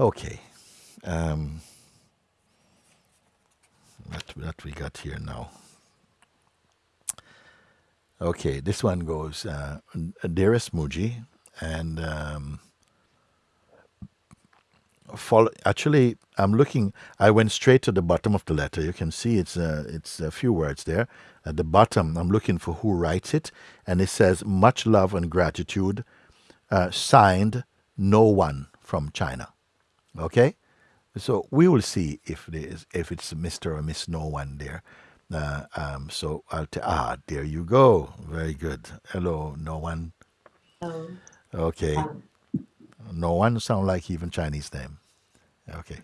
Okay. Um, what, what we got here now? Okay, this one goes, uh, Dearest Mooji, and um, follow, actually, I'm looking, I went straight to the bottom of the letter. You can see it's, uh, it's a few words there. At the bottom, I'm looking for who writes it, and it says, Much love and gratitude, uh, signed, no one from China. Okay? So we will see if, if it's Mr. or Miss No One there. Uh, um, so I'll tell, ah, there you go. Very good. Hello, no one. Oh. Okay. Um, no one sound like even Chinese name. Okay.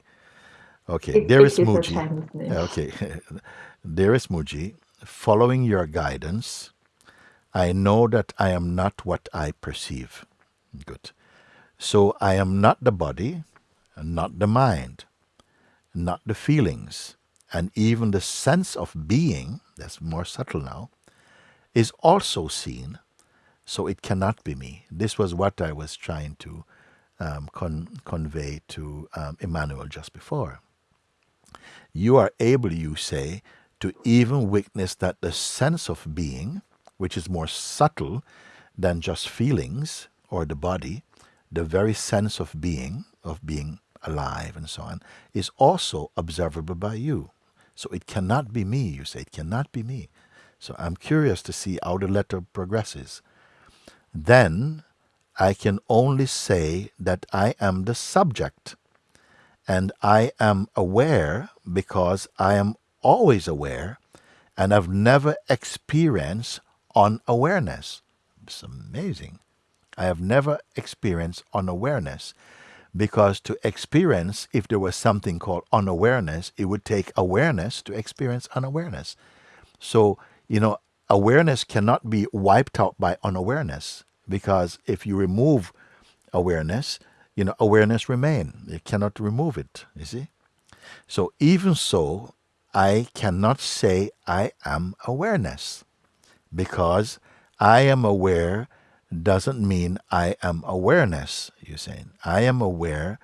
Okay. it, it is a Mooji. Chinese name. Okay. there is Mooji, following your guidance, I know that I am not what I perceive. Good. So I am not the body, not the mind, not the feelings, and even the sense of being, that's more subtle now, is also seen, so it cannot be me. This was what I was trying to um, con- convey to um, Emmanuel just before. You are able, you say, to even witness that the sense of being, which is more subtle than just feelings or the body, the very sense of being, of being alive and so on, is also observable by you. So it cannot be me, you say, it cannot be me. So I'm curious to see how the letter progresses. Then I can only say that I am the subject, and I am aware because I am always aware, and I've never experienced unawareness. It's amazing. I have never experienced unawareness because to experience, if there was something called unawareness, it would take awareness to experience unawareness. So, you know, awareness cannot be wiped out by unawareness because if you remove awareness, you know, awareness remain. You cannot remove it, you see? So even so, I cannot say I am awareness because I am aware doesn't mean I am awareness, you're saying. I am aware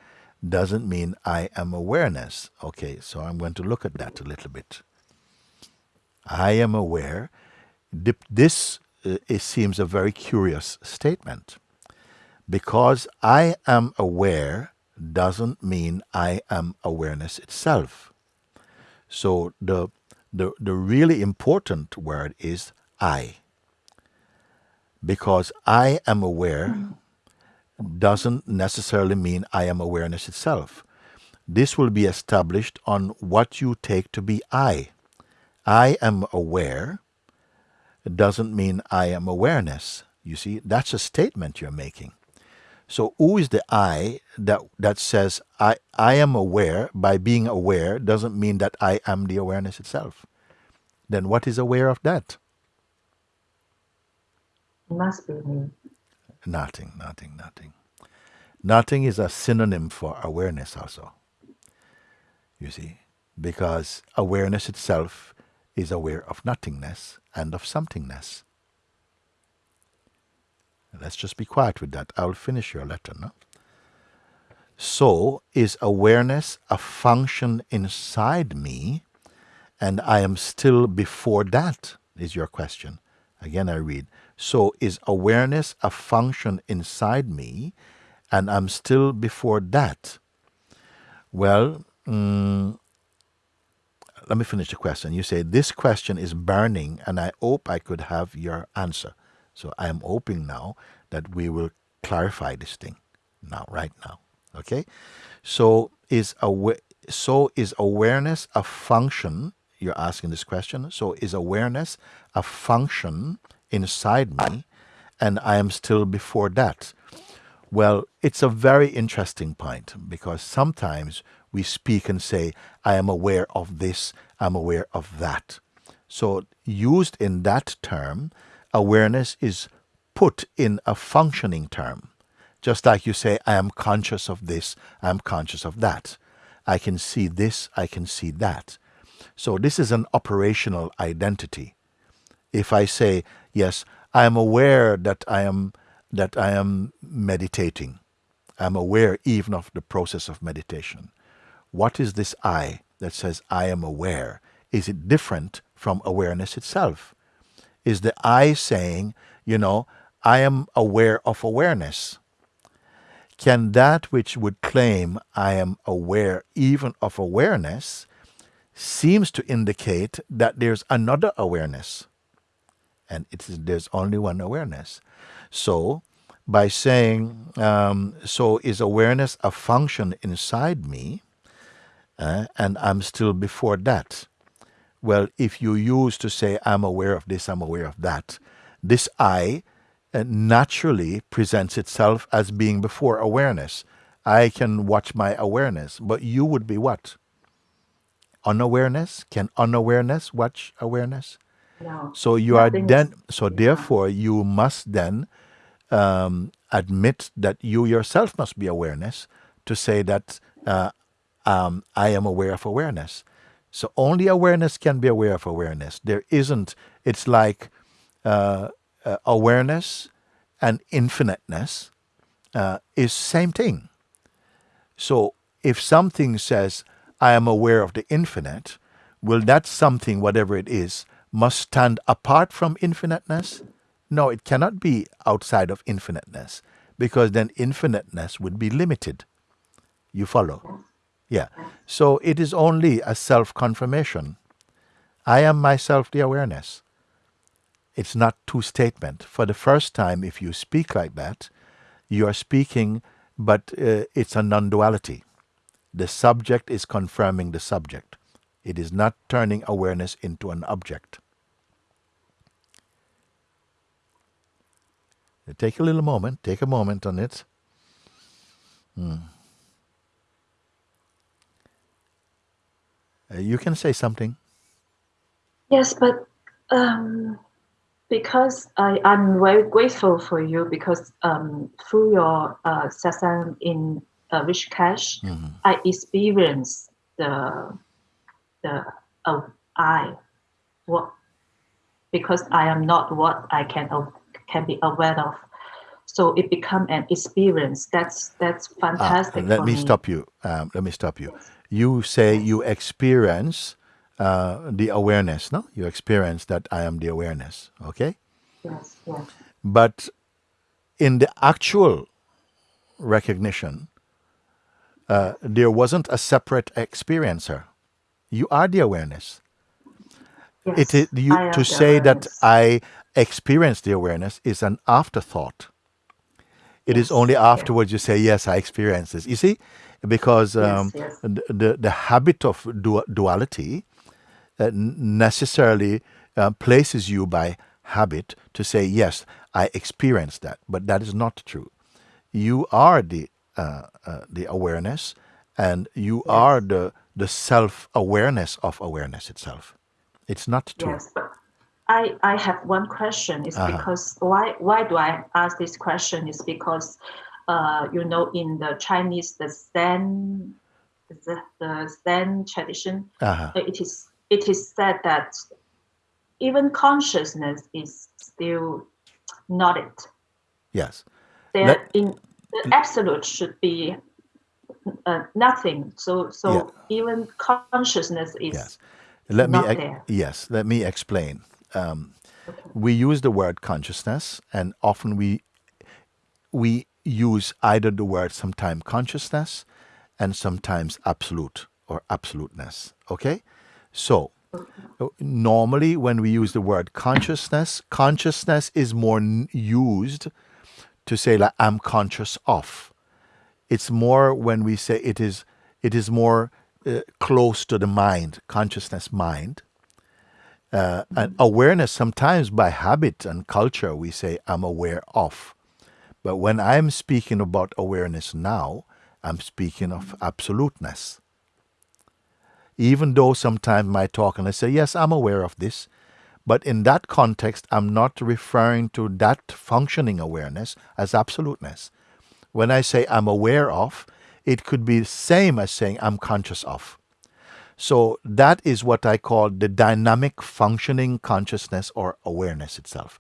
doesn't mean I am awareness. Okay, so I'm going to look at that a little bit. I am aware. This uh, it seems a very curious statement. Because I am aware doesn't mean I am awareness itself. So the, the, the really important word is I because I am aware doesn't necessarily mean I am awareness itself. This will be established on what you take to be I. I am aware doesn't mean I am awareness. You see, that's a statement you're making. So who is the I that that says I, I am aware by being aware doesn't mean that I am the awareness itself. Then what is aware of that? Must be me. Nothing, nothing, nothing. Nothing is a synonym for awareness, also. You see, because awareness itself is aware of nothingness and of somethingness. Let's just be quiet with that. I'll finish your letter now. So, is awareness a function inside me, and I am still before that? Is your question. Again, I read. So is awareness a function inside me and I'm still before that? Well, mm, let me finish the question. You say, This question is burning and I hope I could have your answer. So I am hoping now that we will clarify this thing now, right now. Okay? So is awa- so is awareness a function? You're asking this question. So is awareness a function inside me and I am still before that. Well, it's a very interesting point because sometimes we speak and say, I am aware of this, I'm aware of that. So, used in that term, awareness is put in a functioning term. Just like you say, I am conscious of this, I am conscious of that. I can see this, I can see that. So, this is an operational identity. If I say, yes, I am aware that I am that I am meditating. I'm aware even of the process of meditation. What is this I that says I am aware? Is it different from awareness itself? Is the I saying, you know, I am aware of awareness? Can that which would claim I am aware even of awareness seems to indicate that there's another awareness? And it is, there's only one awareness. So, by saying, um, so is awareness a function inside me, uh, and I'm still before that? Well, if you use to say, I'm aware of this, I'm aware of that, this I uh, naturally presents itself as being before awareness. I can watch my awareness, but you would be what? Unawareness? Can unawareness watch awareness? No. So you are Nothing then, so therefore you must then um, admit that you yourself must be awareness to say that uh, um, I am aware of awareness. So only awareness can be aware of awareness. There isn't, it's like uh, uh, awareness and infiniteness uh, is same thing. So if something says, I am aware of the infinite, will that something, whatever it is, must stand apart from infiniteness? No, it cannot be outside of infiniteness because then infiniteness would be limited. You follow? Yeah. So it is only a self confirmation. I am myself the awareness. It's not two statement. For the first time, if you speak like that, you are speaking, but uh, it's a non duality. The subject is confirming the subject. It is not turning awareness into an object. Take a little moment, take a moment on it. Hmm. Uh, you can say something. Yes, but um, because I, I'm very grateful for you because um, through your uh, satsang in uh, Rishikesh, Mhm. I experienced the the uh, I what because I am not what I can aw- can be aware of. So it become an experience. That's that's Ah, fantastic. let for me stop you. Um, let me stop you. You say you experience uh, the awareness, no? You experience that I am the awareness, okay? Yes, yes, But in the actual recognition, uh, there wasn't a separate experiencer. You are the awareness. yes. It is you to say that. I experience the awareness is an afterthought. It is Yes, only yeah. afterwards you say, "Yes, I experience this." You see, because um, yes. the, the the habit of du- duality uh, necessarily uh, places you by habit to say, "Yes, I experience that," but that is not true. You are the the awareness, and you are the the self awareness of awareness itself. It's not true. Yes, but I, I have one question. It's Uh-huh. because why why do I ask this question? Is because uh, you know in the Chinese the Zen the, the Zen tradition Uh-huh. uh, it is it is said that even consciousness is still not it. Yes. There Let- in the absolute should be uh, nothing. So so Yeah. even consciousness is Yes. Let me not ex- there. yes, let me explain. Um, we use the word consciousness, and often we we use either the word sometimes consciousness and sometimes absolute or absoluteness. Okay, so normally when we use the word consciousness, consciousness is more n- used to say like I'm conscious of. It's more when we say it is it is more uh, close to the mind consciousness mind. Uh, and awareness sometimes by habit and culture we say i'm aware of. But when i'm speaking about awareness now i'm speaking of absoluteness. Even though sometimes I talk and I say, yes, I'm aware of this, but in that context, I'm not referring to that functioning awareness as absoluteness. When I say I'm aware of, it could be the same as saying I'm conscious of. So that is what I call the dynamic functioning consciousness or awareness itself,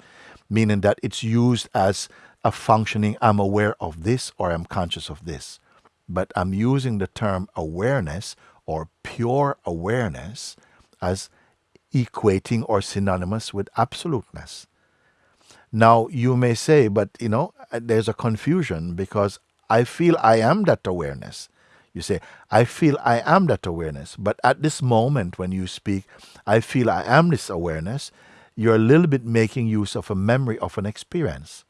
meaning that it's used as a functioning, I'm aware of this or I'm conscious of this. But I'm using the term awareness or pure awareness as equating or synonymous with absoluteness. Now, you may say, but you know, there's a confusion because I feel I am that awareness. You say, I feel I am that awareness. But at this moment when you speak, I feel I am this awareness, you're a little bit making use of a memory of an experience.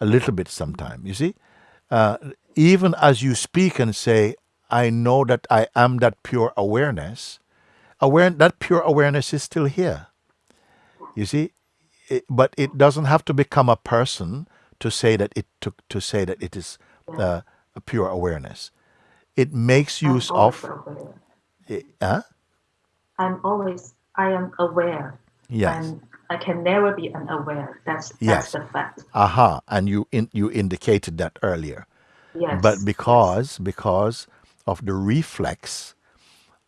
A little bit sometime. You see? Uh, even as you speak and say, I know that I am that pure awareness, aware, that pure awareness is still here. You see? It, but it doesn't have to become a person to say that it to, to say that it is uh, a pure awareness. It makes use of. eh, Huh? I'm always I am aware. Yes. And I can never be unaware. That's that's Yes. the fact. Aha. And you in, you indicated that earlier. Yes. but because because of the reflex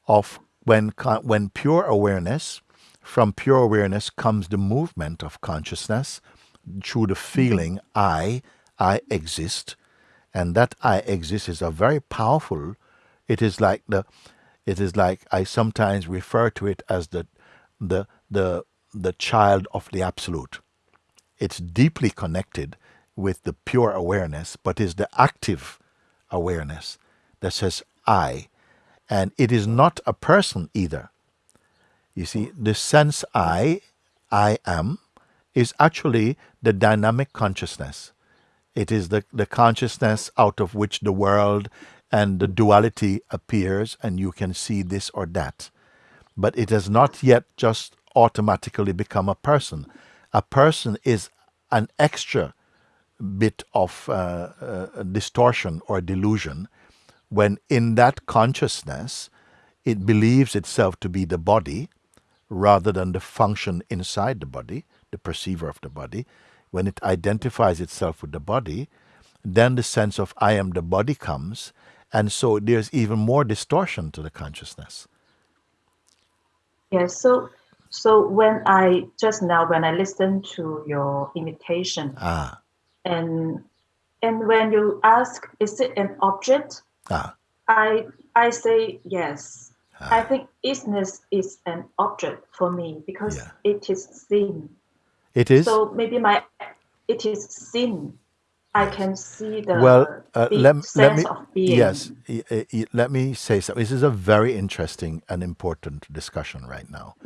of when when pure awareness from pure awareness comes the movement of consciousness through the mm-hmm. feeling i i exist and that i exist is a very powerful it is like the it is like i sometimes refer to it as the the the the child of the absolute it's deeply connected with the pure awareness, but is the active awareness that says I. And it is not a person either. You see, the sense I, I am, is actually the dynamic consciousness. It is the, the consciousness out of which the world and the duality appears, and you can see this or that. But it has not yet just automatically become a person. A person is an extra bit of uh, uh, distortion or delusion when in that consciousness it believes itself to be the body rather than the function inside the body, the perceiver of the body. When it identifies itself with the body, then the sense of I am the body comes, and so there's even more distortion to the consciousness. Yes. So so when I just now when I listened to your invitation Ah, and and when you ask is it an object ah, i i say yes i think isness is an object for me because Yeah. it is seen it is. so maybe my it is seen i can see the Well, uh, let, let sense me, of being yes, let me say something. This is a very interesting and important discussion right now.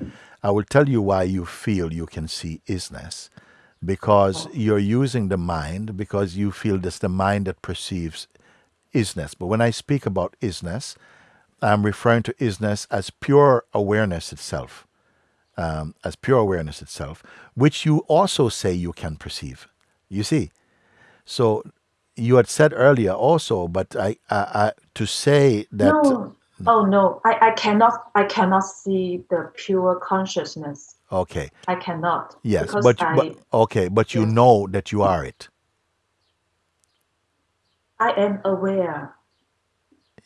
I will tell you why you feel you can see isness. Because you're using the mind, because you feel that's the mind that perceives isness. But when I speak about isness, I'm referring to isness as pure awareness itself, um, as pure awareness itself, which you also say you can perceive. You see? So you had said earlier also, but I, I, I to say that no oh no I, I cannot i cannot see the pure consciousness okay, i cannot yes, but I, but okay, but you Yes. know that you are it. I am aware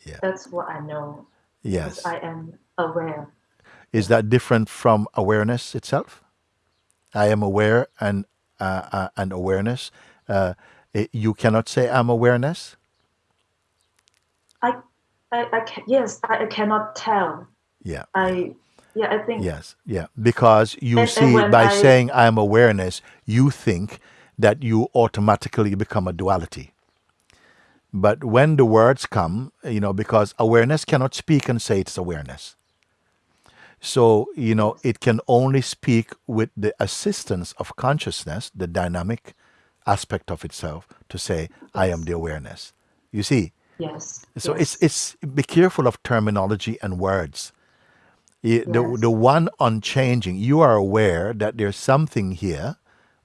Yeah. that's what i know Yes, i am aware is that different from awareness itself? I am aware and uh, uh, and awareness. Uh, it- you cannot say I'm awareness. I, I, I can, yes, I, I cannot tell. Yeah. I, yeah, I think Yes, yeah. Because you And- and see, when by I- saying I am awareness, you think that you automatically become a duality. But when the words come, you know, because awareness cannot speak and say it's awareness. So, you know, it can only speak with the assistance of consciousness, the dynamic aspect of itself, to say, I am the awareness. You see? yes. So yes. it's it's be careful of terminology and words. Y- The the one unchanging. You are aware that there's something here,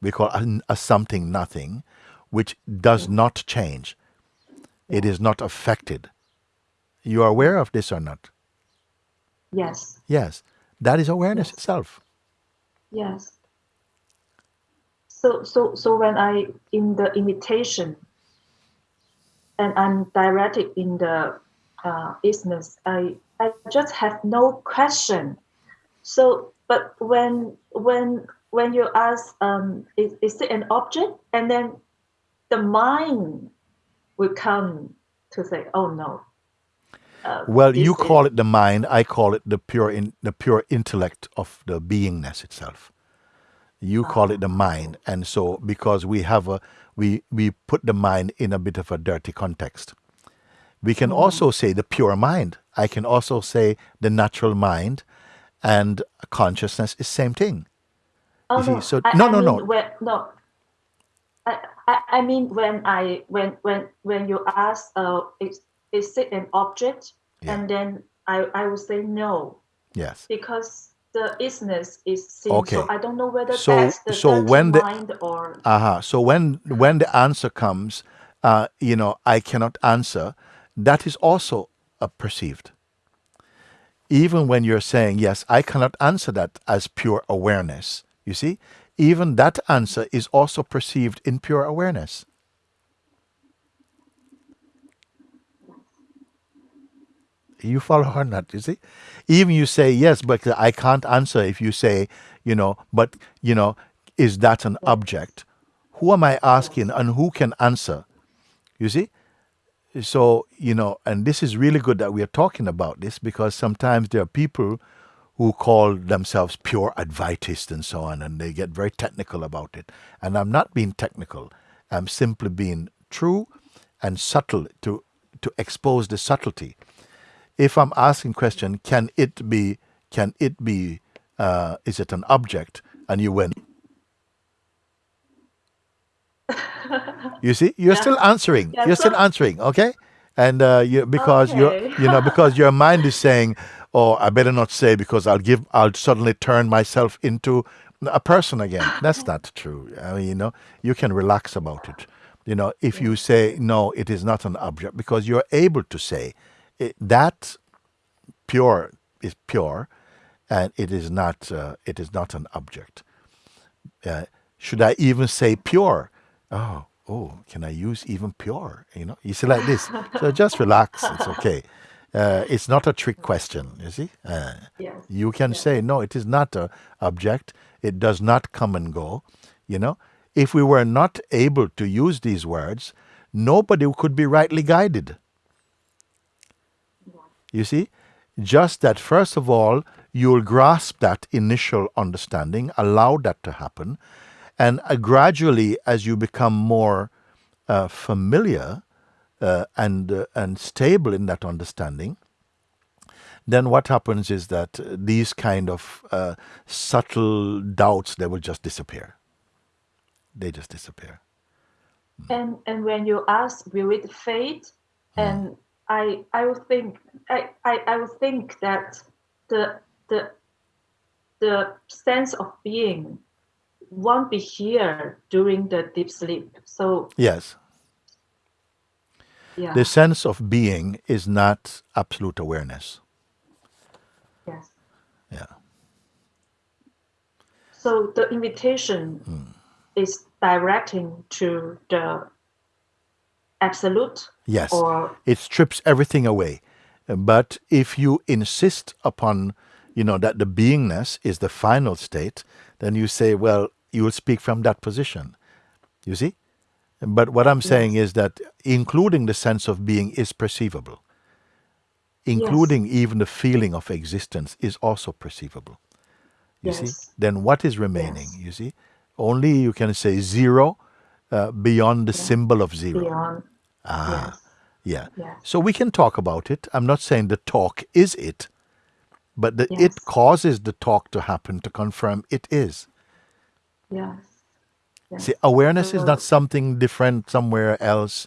we call a, a something nothing, which does not change. It is not affected. You are aware of this or not? yes, Yes, that is awareness Yes. itself. yes. So, so, so when I in the invitation, and I'm directed in the uh, business, I I just have no question. So, but when when when you ask, um, is, is it an object, and then the mind will come to say, "Oh no." Uh, Well, you call it the mind. I call it the pure, in, the pure intellect of the beingness itself. You call it the mind, and so because we have a, we we put the mind in a bit of a dirty context. We can also say the pure mind. I can also say the natural mind, and consciousness is same thing. Oh, You see, no. so- I, no, I no, mean no. No. I, I, I mean when I when when when you ask uh is is it an object Yeah. and then I I would say no Yes. because the isness is seen. Okay. So I don't know whether So- that's the so when the- mind or Uh-huh. So when when the answer comes, uh, you know, I cannot answer, that is also uh, perceived. Even when you're saying, yes, I cannot answer that as pure awareness, you see, even that answer is also perceived in pure awareness. You follow or not, you see? Even you say, yes, but I can't answer if you say, you know, but, you know, is that an object? Who am I asking and who can answer? You see? So, you know, and this is really good that we are talking about this because sometimes there are people who call themselves pure Advaitists and so on, and they get very technical about it. And I'm not being technical, I'm simply being true and subtle to, to expose the subtlety. If I'm asking question, can it be, can it be, uh, is it an object? And you went, You see, you're still answering. Yeah, you're still answering, okay? And uh, you because you're you know because your mind is saying, "Oh, I better not say because I'll give I'll suddenly turn myself into a person again." That's not true. I mean, you know, you can relax about it. You know, if you say no, it is not an object because you're able to say it, that pure is pure, and it is not uh, it is not an object uh, should I even say pure? Oh, oh, can I use even pure? You know, you see like this. So just relax. It's okay. Uh, it's not a trick question. You see, uh, yes. you can say no. It is not an object. It does not come and go. You know, if we were not able to use these words, nobody could be rightly guided. You see, just that first of all, you'll grasp that initial understanding, allow that to happen, and uh, gradually, as you become more uh, familiar uh, and uh, and stable in that understanding, then what happens is that these kind of uh, subtle doubts they will just disappear. They just disappear. And and when you ask will it fade, and I I would think I, I, I would think that the the the sense of being won't be here during the deep sleep. So Yes, yeah. the sense of being is not absolute awareness. yes. Yeah. So the invitation Hmm. is directing to the absolute Yes. or it strips everything away. But if you insist upon, you know, that the beingness is the final state, then you say, well, you will speak from that position. You see? But what I'm saying is that including the sense of being is perceivable. Including even the feeling of existence is also perceivable. You see? Then what is remaining? You see? Only you can say zero uh, beyond the symbol of zero. beyond. Ah, yeah. Yes. So we can talk about it. I'm not saying the talk is it, but the Yes. it causes the talk to happen to confirm it is. Yes. See, awareness is not something different somewhere else.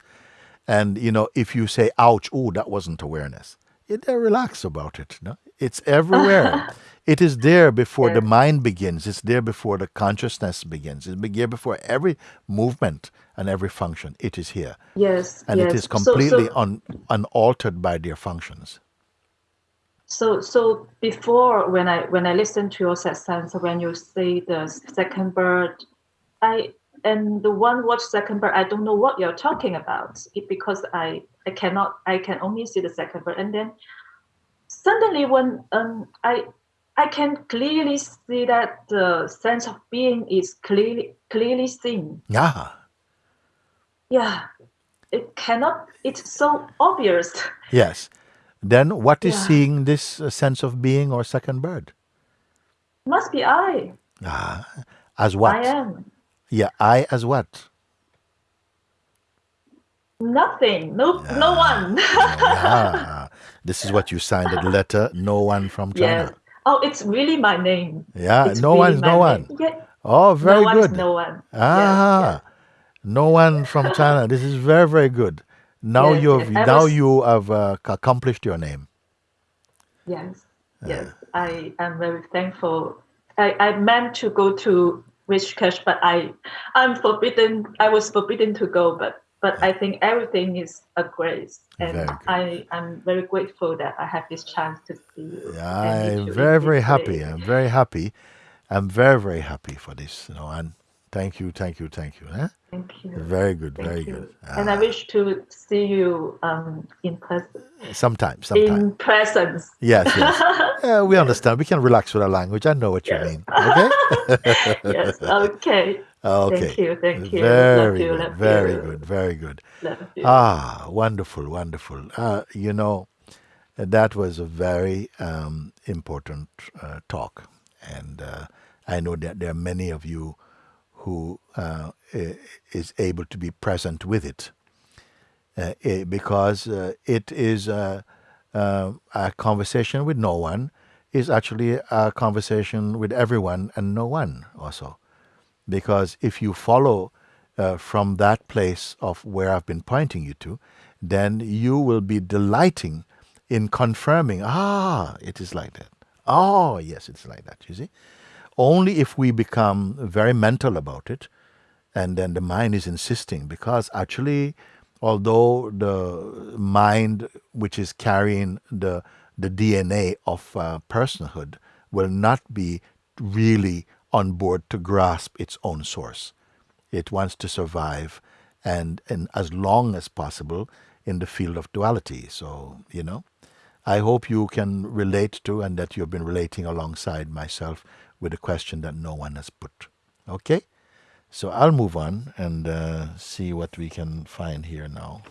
And you know, if you say "ouch," oh, that wasn't awareness. It, uh, relax about it. No, it's everywhere. it is there before the mind begins. It's there before the consciousness begins. It's there before every movement and every function. It is here, Yes. and yes. it is So- completely so, un, unaltered by their functions. So, so before when I when I listen to your satsang, so when you say the second bird, I and the one watch second bird, I don't know what you're talking about it, because I I cannot I can only see the second bird, and then suddenly when um I I can clearly see that the sense of being is clearly clearly seen. Yeah. yeah, it cannot. It's so obvious. Yes. Then what is Yeah. seeing this uh, sense of being or second bird? Must be I. Ah, as what? I am Yeah, I as what? nothing. No, no one. Yeah. this is what you signed the letter. No one from yes. China. Oh, it's really my name. Yeah, It's no really one's no one. name. Yeah. Oh, very no one good. no one. Ah, no one from China. This is very very good. Now Yes, you've yes. Now was- you have uh, accomplished your name. Yes. Yes. I am very thankful. I, I meant to go to Rishikesh, but I I'm forbidden. I was forbidden to go, but but I think everything is a grace, and. I am very grateful that I have this chance to see you. Yeah, I'm very very happy. I'm very happy. I'm very very happy for this. You know, and thank you, thank you, thank you. Eh? Thank you. Very good, Thank very you. good. And I Ah, wish to see you um in person. sometime, sometime. In presence. Yes, yes. Yeah, we understand. We can relax with our language. I know what you Yes. mean. Okay. yes. Okay. okay. Thank you. Thank you. Very love you. good. Love very you. good. Very good. Love you. Ah, wonderful, wonderful. Uh, you know, that was a very um, important uh, talk, and uh, I know that there are many of you who uh, is able to be present with it, uh, eh, because uh, it is uh, uh, a conversation with no one is actually a conversation with everyone and no one also because if you follow uh, from that place of where I've been pointing you to, then you will be delighting in confirming, ah, it is like that. Oh, yes, it's like that, you see. Only if we become very mental about it, and then the mind is insisting, because actually, although the mind, which is carrying the, the DNA of uh, personhood, will not be really on board to grasp its own source. It wants to survive and, and as long as possible in the field of duality. So, you know, I hope you can relate to and that you've been relating alongside myself with a question that no one has put. Okay? So I'll move on and uh, see what we can find here now.